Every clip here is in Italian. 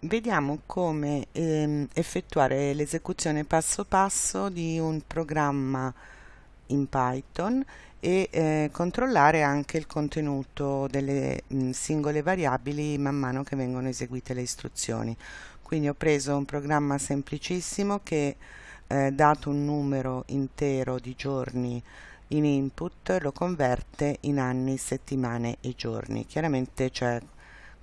vediamo come ehm, effettuare l'esecuzione passo passo di un programma in Python e eh, controllare anche il contenuto delle mh, singole variabili man mano che vengono eseguite le istruzioni. Quindi ho preso un programma semplicissimo che eh, dato un numero intero di giorni in input lo converte in anni, settimane e giorni. Chiaramente c'è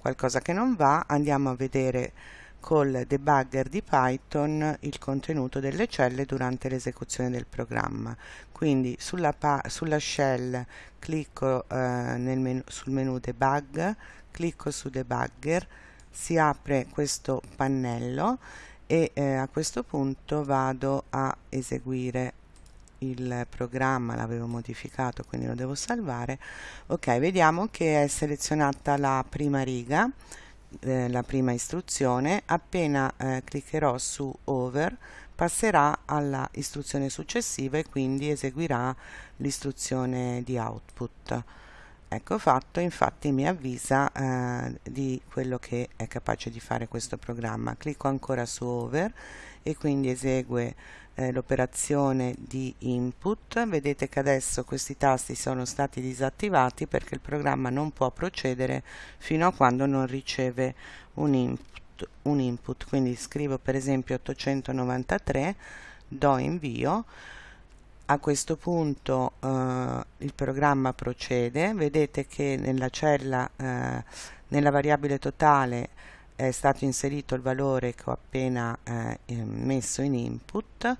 qualcosa che non va, andiamo a vedere col debugger di Python il contenuto delle celle durante l'esecuzione del programma. Quindi sulla, sulla shell clicco eh, menu, sul menu debug, clicco su debugger, si apre questo pannello e eh, a questo punto vado a eseguire il programma l'avevo modificato quindi lo devo salvare. Ok vediamo che è selezionata la prima riga eh, la prima istruzione. Appena eh, cliccherò su over passerà alla istruzione successiva e quindi eseguirà l'istruzione di output ecco fatto infatti mi avvisa eh, di quello che è capace di fare questo programma. Clicco ancora su over e quindi esegue eh, l'operazione di input. Vedete che adesso questi tasti sono stati disattivati perché il programma non può procedere fino a quando non riceve un input, un input. quindi scrivo per esempio 893 do invio a questo punto eh, il programma procede. Vedete che nella cella eh, nella variabile totale è stato inserito il valore che ho appena eh, messo in input.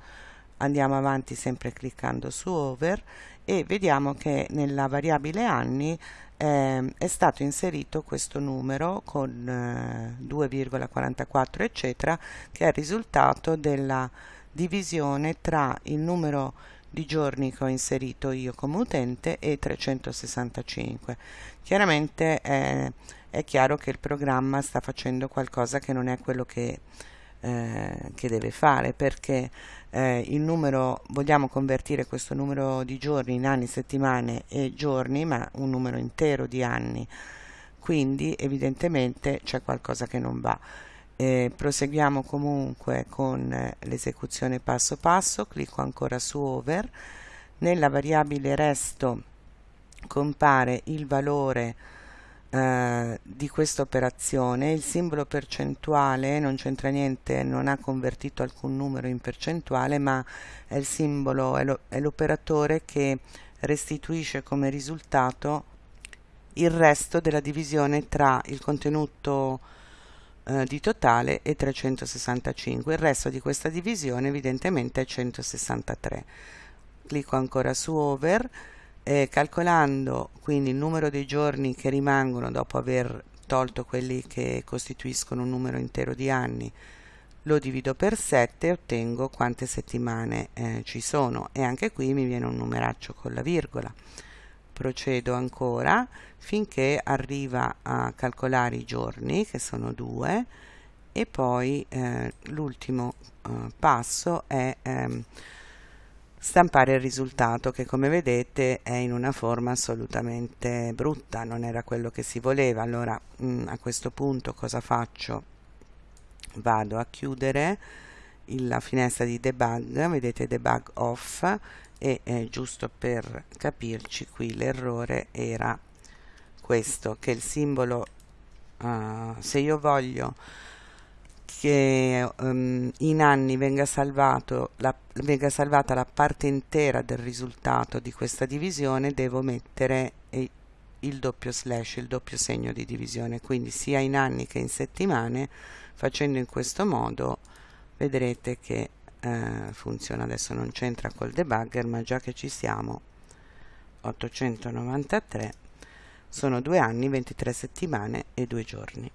Andiamo avanti sempre cliccando su over e vediamo che nella variabile anni eh, è stato inserito questo numero con eh, 2,44 eccetera che è il risultato della divisione tra il numero di giorni che ho inserito io come utente e 365 chiaramente eh, è chiaro che il programma sta facendo qualcosa che non è quello che, eh, che deve fare perché eh, il numero vogliamo convertire questo numero di giorni in anni, settimane e giorni ma un numero intero di anni. Quindi evidentemente c'è qualcosa che non va eh, proseguiamo comunque con eh, l'esecuzione passo passo clicco ancora su over. Nella variabile resto compare il valore eh, di questa operazione. Il simbolo percentuale non c'entra niente non ha convertito alcun numero in percentuale ma è il simbolo è l'operatore che restituisce come risultato il resto della divisione tra il contenuto eh, di totale e 365 il resto di questa divisione evidentemente è 163 clicco ancora su over eh, calcolando quindi il numero dei giorni che rimangono dopo aver tolto quelli che costituiscono un numero intero di anni lo divido per 7 e ottengo quante settimane eh, ci sono. E anche qui mi viene un numeraccio con la virgola procedo ancora finché arriva a calcolare i giorni che sono due e poi eh, l'ultimo eh, passo è ehm, stampare il risultato che come vedete è in una forma assolutamente brutta non era quello che si voleva. Allora mh, mm, a questo punto cosa faccio? Vado a chiudere la finestra di debug vedete debug off e eh, giusto per capirci qui l'errore era questo che il simbolo uh, se io voglio che um, in anni venga, salvato la, venga salvata la parte intera del risultato di questa divisione devo mettere eh, il doppio slash, il doppio segno di divisione. Quindi sia in anni che in settimane facendo in questo modo vedrete che eh, funziona. Adesso non c'entra col debugger ma già che ci siamo 893 sono due anni 23 settimane e due giorni